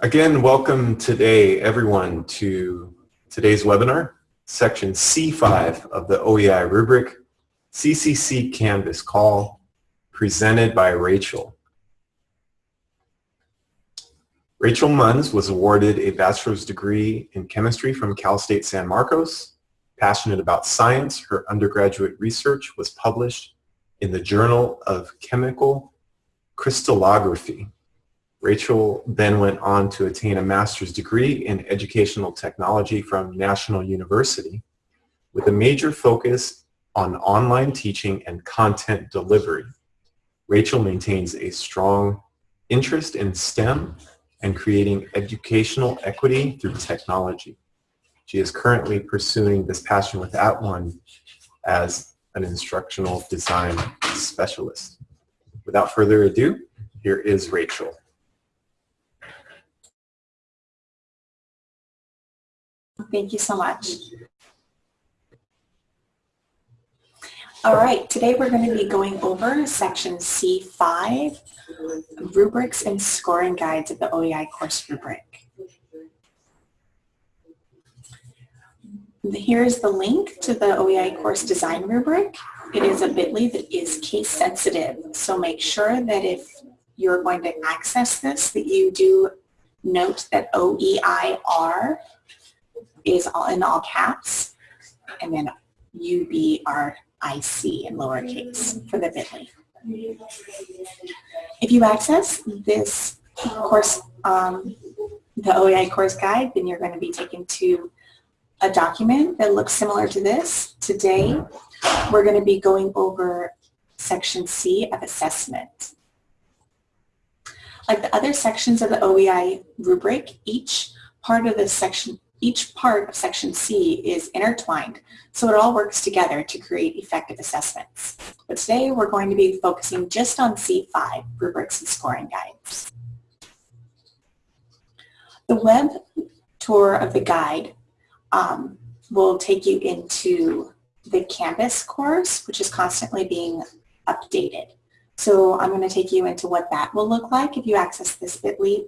Again, welcome today, everyone, to today's webinar, section C5 of the OEI rubric, CCC Canvas Call, presented by Rachel. Rachel Munns was awarded a bachelor's degree in chemistry from Cal State San Marcos. Passionate about science, her undergraduate research was published in the Journal of Chemical Crystallography. Rachel then went on to attain a master's degree in educational technology from National University with a major focus on online teaching and content delivery. Rachel maintains a strong interest in STEM and creating educational equity through technology. She is currently pursuing this passion with @ONE as an instructional design specialist. Without further ado, here is Rachel. Thank you so much. All right, today we're going to be going over section C5, rubrics and scoring guides of the OEI course rubric. Here's the link to the OEI course design rubric. It is a bit.ly that is case sensitive, so make sure that if you're going to access this, that you do note that OEIR is all in all caps, and then UBRIC in lowercase for the bit.ly. If you access this course, um, the OEI course guide, then you're going to be taken to a document that looks similar to this. Today, we're going to be going over section C of assessment. Like the other sections of the OEI rubric, each part of the section each part of section C is intertwined, so it all works together to create effective assessments. But today we're going to be focusing just on C5, rubrics and scoring guides. The web tour of the guide um, will take you into the Canvas course, which is constantly being updated. So I'm going to take you into what that will look like if you access this bit.ly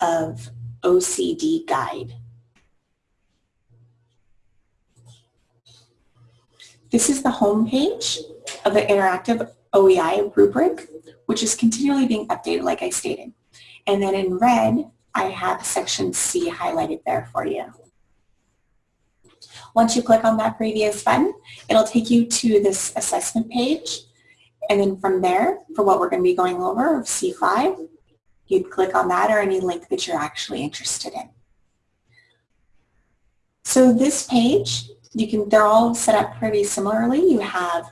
of OCD guide. This is the home page of the interactive OEI rubric, which is continually being updated like I stated. And then in red, I have section C highlighted there for you. Once you click on that previous button, it'll take you to this assessment page. And then from there, for what we're going to be going over of C5, you'd click on that or any link that you're actually interested in. So this page you can, they're all set up pretty similarly. You have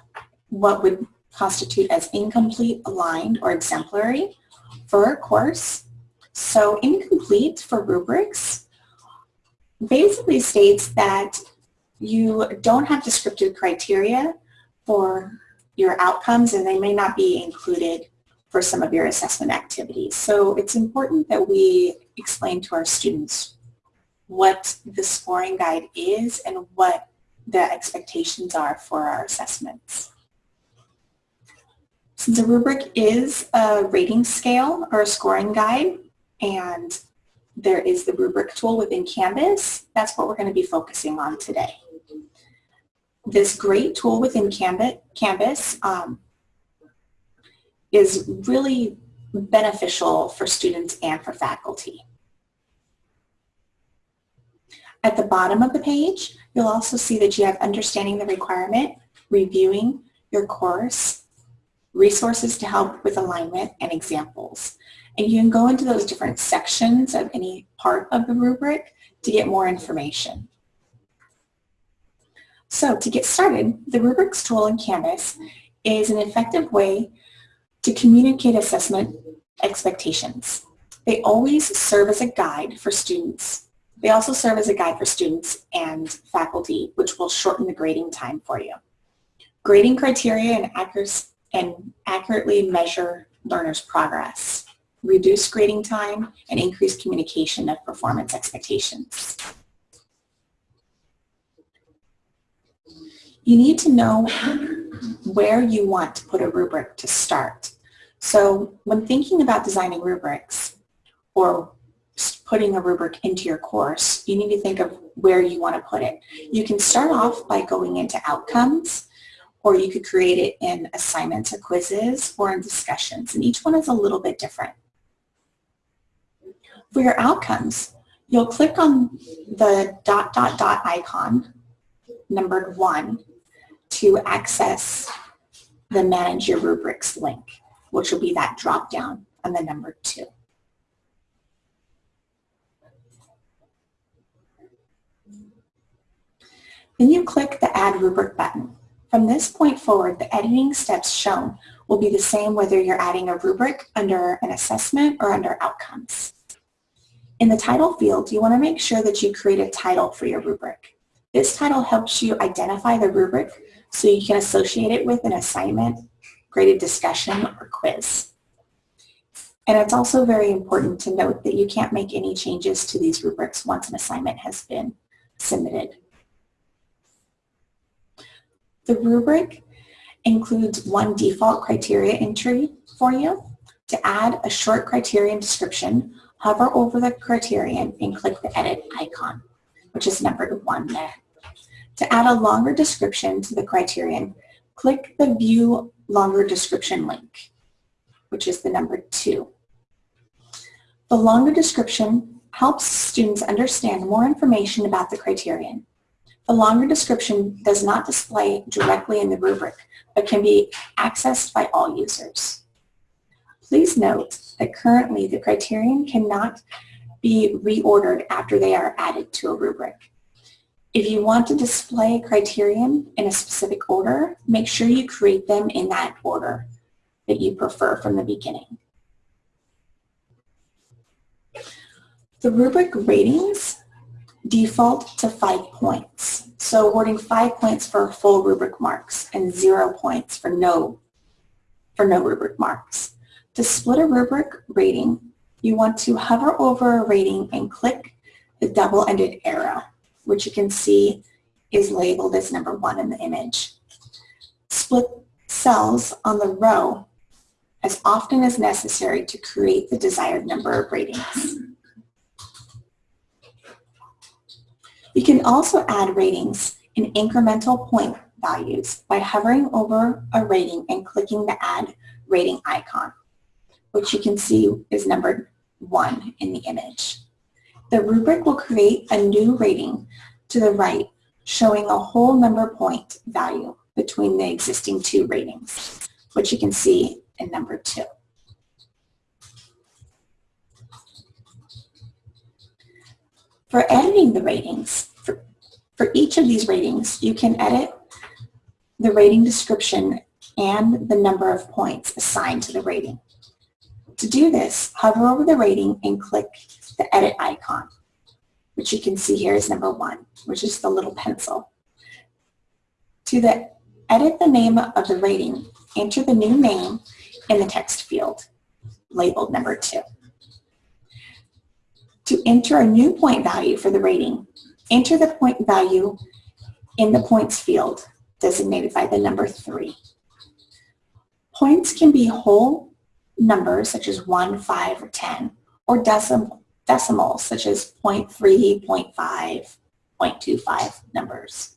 what would constitute as incomplete, aligned, or exemplary for a course. So incomplete for rubrics basically states that you don't have descriptive criteria for your outcomes and they may not be included for some of your assessment activities. So it's important that we explain to our students what the scoring guide is and what the expectations are for our assessments. Since a rubric is a rating scale or a scoring guide and there is the rubric tool within Canvas, that's what we're going to be focusing on today. This great tool within Canvas um, is really beneficial for students and for faculty. At the bottom of the page, you'll also see that you have understanding the requirement, reviewing your course, resources to help with alignment, and examples. And you can go into those different sections of any part of the rubric to get more information. So to get started, the rubrics tool in Canvas is an effective way to communicate assessment expectations. They always serve as a guide for students they also serve as a guide for students and faculty, which will shorten the grading time for you. Grading criteria and, and accurately measure learners' progress, reduce grading time, and increase communication of performance expectations. You need to know where you want to put a rubric to start. So when thinking about designing rubrics or putting a rubric into your course, you need to think of where you want to put it. You can start off by going into outcomes, or you could create it in assignments or quizzes or in discussions, and each one is a little bit different. For your outcomes, you'll click on the dot dot dot icon, numbered one, to access the Manage Your Rubrics link, which will be that drop down on the number two. Then you click the Add Rubric button. From this point forward, the editing steps shown will be the same whether you're adding a rubric under an assessment or under outcomes. In the title field, you want to make sure that you create a title for your rubric. This title helps you identify the rubric so you can associate it with an assignment, graded discussion, or quiz. And it's also very important to note that you can't make any changes to these rubrics once an assignment has been submitted. The rubric includes one default criteria entry for you. To add a short criterion description, hover over the criterion and click the edit icon, which is numbered one there. To add a longer description to the criterion, click the view longer description link, which is the number two. The longer description helps students understand more information about the criterion. The longer description does not display directly in the rubric, but can be accessed by all users. Please note that currently the criterion cannot be reordered after they are added to a rubric. If you want to display a criterion in a specific order, make sure you create them in that order that you prefer from the beginning. The rubric ratings default to five points. So awarding five points for full rubric marks and zero points for no, for no rubric marks. To split a rubric rating, you want to hover over a rating and click the double-ended arrow, which you can see is labeled as number one in the image. Split cells on the row as often as necessary to create the desired number of ratings. You can also add ratings in incremental point values by hovering over a rating and clicking the Add Rating icon, which you can see is numbered 1 in the image. The rubric will create a new rating to the right showing a whole number point value between the existing two ratings, which you can see in number 2. For editing the ratings, for, for each of these ratings, you can edit the rating description and the number of points assigned to the rating. To do this, hover over the rating and click the edit icon, which you can see here is number one, which is the little pencil. To the edit the name of the rating, enter the new name in the text field, labeled number two. To enter a new point value for the rating, enter the point value in the points field designated by the number three. Points can be whole numbers such as 1, 5, or 10, or decimal, decimals such as 0.3, 0.5, 0.25 numbers.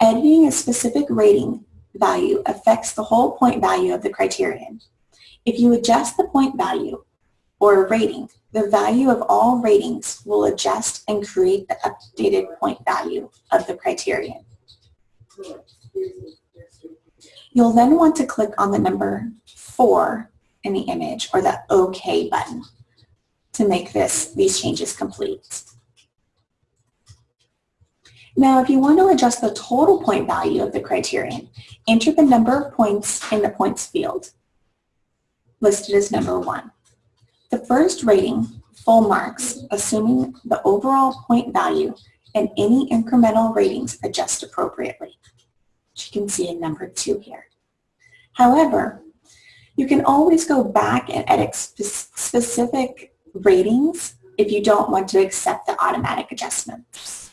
Editing a specific rating value affects the whole point value of the criterion. If you adjust the point value or rating, the value of all ratings will adjust and create the updated point value of the criterion. You'll then want to click on the number 4 in the image or the OK button to make this these changes complete. Now, if you want to adjust the total point value of the criterion, enter the number of points in the points field, listed as number 1. The first rating, full marks, assuming the overall point value and any incremental ratings adjust appropriately, which you can see in number two here. However, you can always go back and edit spe specific ratings if you don't want to accept the automatic adjustments.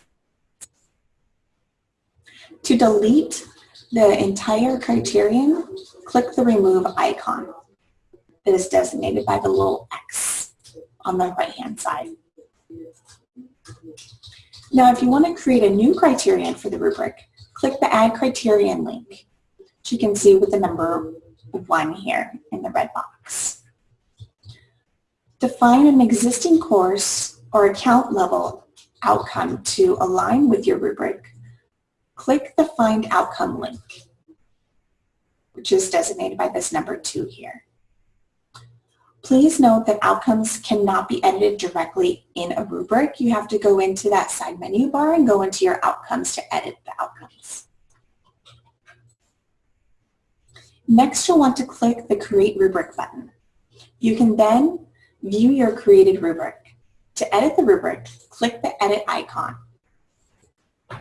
To delete the entire criterion, click the remove icon that is designated by the little X on the right-hand side. Now, if you want to create a new criterion for the rubric, click the Add Criterion link, which you can see with the number one here in the red box. Define an existing course or account level outcome to align with your rubric. Click the Find Outcome link, which is designated by this number two here. Please note that outcomes cannot be edited directly in a rubric. You have to go into that side menu bar and go into your outcomes to edit the outcomes. Next, you'll want to click the Create Rubric button. You can then view your created rubric. To edit the rubric, click the Edit icon,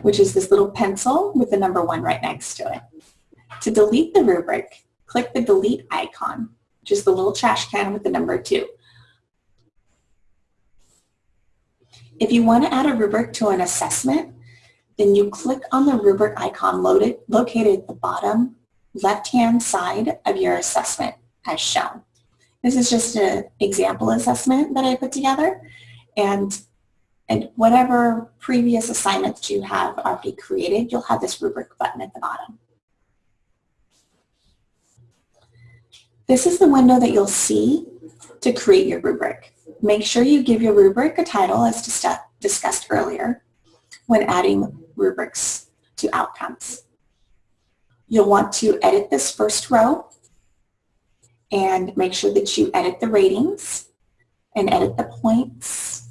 which is this little pencil with the number one right next to it. To delete the rubric, click the Delete icon, which is the little trash can with the number two. If you want to add a rubric to an assessment, then you click on the rubric icon loaded, located at the bottom left-hand side of your assessment as shown. This is just an example assessment that I put together and and whatever previous assignments you have already created, you'll have this rubric button at the bottom. This is the window that you'll see to create your rubric. Make sure you give your rubric a title as discussed earlier when adding rubrics to outcomes. You'll want to edit this first row and make sure that you edit the ratings and edit the points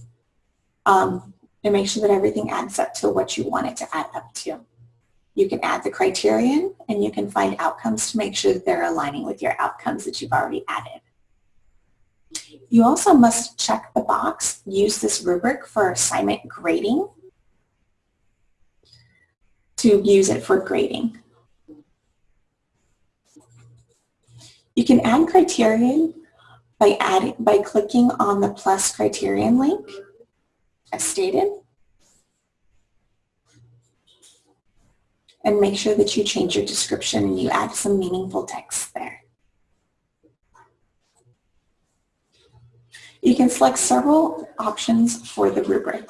um, and make sure that everything adds up to what you want it to add up to. You can add the criterion and you can find outcomes to make sure that they're aligning with your outcomes that you've already added. You also must check the box, use this rubric for assignment grading to use it for grading. You can add criterion by, adding, by clicking on the plus criterion link as stated. And make sure that you change your description and you add some meaningful text there. You can select several options for the rubric.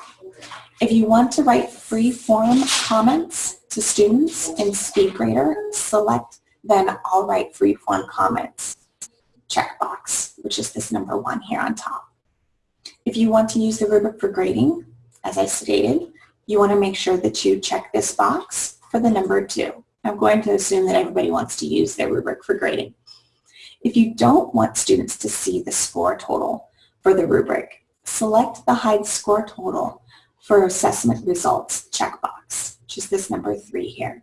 If you want to write free form comments to students in SpeedGrader, select then I'll write free form comments checkbox, which is this number one here on top. If you want to use the rubric for grading, as I stated, you want to make sure that you check this box for the number two. I'm going to assume that everybody wants to use their rubric for grading. If you don't want students to see the score total for the rubric, select the Hide Score Total for Assessment Results checkbox, which is this number three here.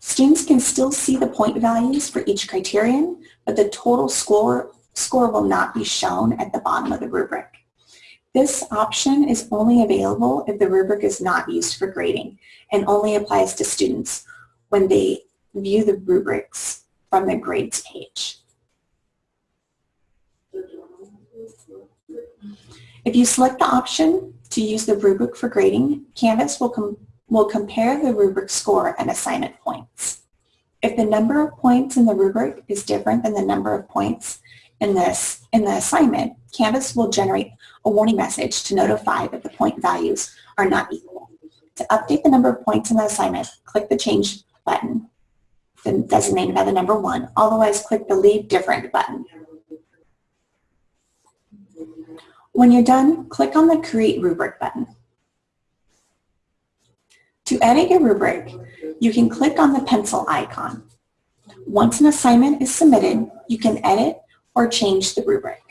Students can still see the point values for each criterion, but the total score, score will not be shown at the bottom of the rubric. This option is only available if the rubric is not used for grading and only applies to students when they view the rubrics from the grades page. If you select the option to use the rubric for grading, Canvas will will compare the rubric score and assignment points. If the number of points in the rubric is different than the number of points in this in the assignment, Canvas will generate a warning message to notify that the point values are not equal. To update the number of points in the assignment, click the Change button, then designated by the number one. Otherwise, click the Leave Different button. When you're done, click on the Create Rubric button. To edit your rubric, you can click on the pencil icon. Once an assignment is submitted, you can edit or change the rubric.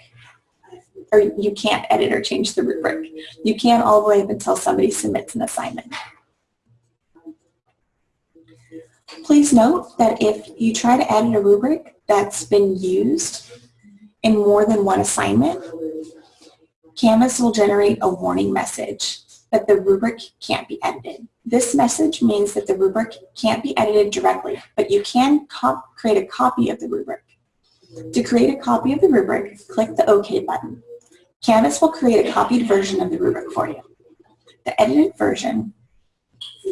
Or you can't edit or change the rubric. You can't all the way up until somebody submits an assignment. Please note that if you try to edit a rubric that's been used in more than one assignment, Canvas will generate a warning message that the rubric can't be edited. This message means that the rubric can't be edited directly, but you can create a copy of the rubric. To create a copy of the rubric, click the OK button. Canvas will create a copied version of the rubric for you. The edited version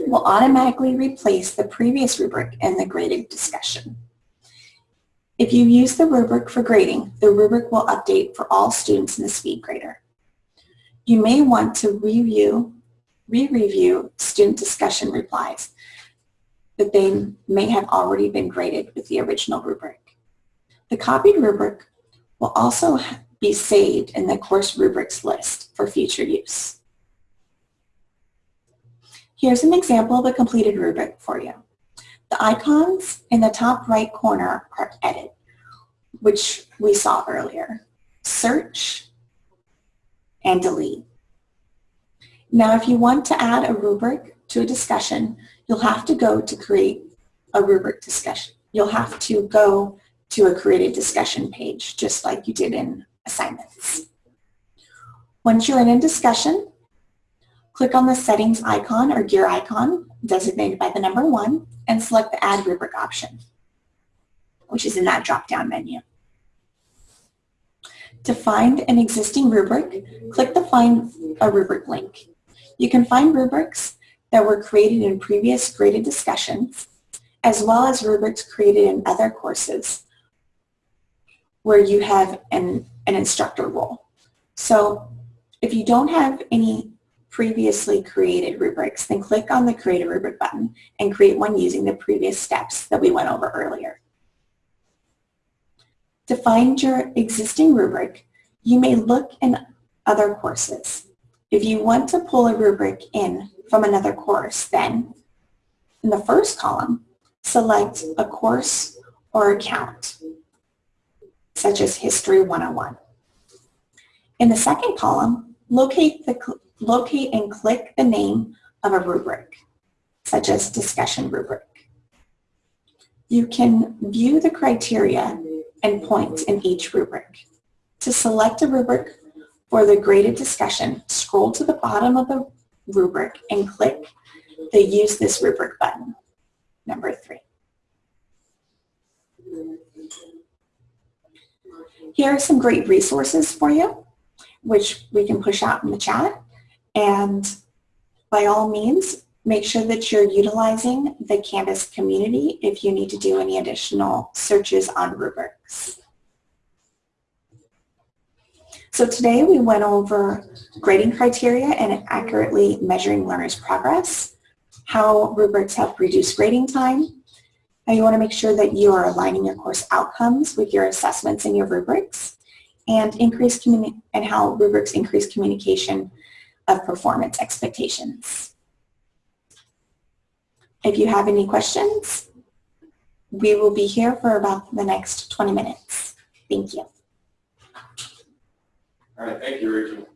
will automatically replace the previous rubric in the graded discussion. If you use the rubric for grading, the rubric will update for all students in the speed grader. You may want to review, re-review student discussion replies that they may have already been graded with the original rubric. The copied rubric will also be saved in the course rubrics list for future use. Here's an example of a completed rubric for you. The icons in the top right corner are edit, which we saw earlier. Search and delete. Now, if you want to add a rubric to a discussion, you'll have to go to create a rubric discussion. You'll have to go to a created discussion page, just like you did in assignments. Once you're in a discussion, click on the settings icon or gear icon designated by the number one and select the add rubric option, which is in that drop-down menu. To find an existing rubric, click the Find a Rubric link. You can find rubrics that were created in previous graded discussions, as well as rubrics created in other courses where you have an, an instructor role. So if you don't have any previously created rubrics, then click on the Create a Rubric button and create one using the previous steps that we went over earlier. To find your existing rubric, you may look in other courses. If you want to pull a rubric in from another course, then in the first column, select a course or account, such as History 101. In the second column, locate, the, locate and click the name of a rubric, such as Discussion Rubric. You can view the criteria and points in each rubric. To select a rubric for the graded discussion, scroll to the bottom of the rubric and click the Use this rubric button, number three. Here are some great resources for you, which we can push out in the chat. And by all means, make sure that you're utilizing the Canvas community if you need to do any additional searches on rubrics. So today we went over grading criteria and accurately measuring learners' progress, how rubrics help reduce grading time, how you want to make sure that you are aligning your course outcomes with your assessments and your rubrics, and increase and how rubrics increase communication of performance expectations. If you have any questions, we will be here for about the next 20 minutes. Thank you. All right, thank you, Rachel.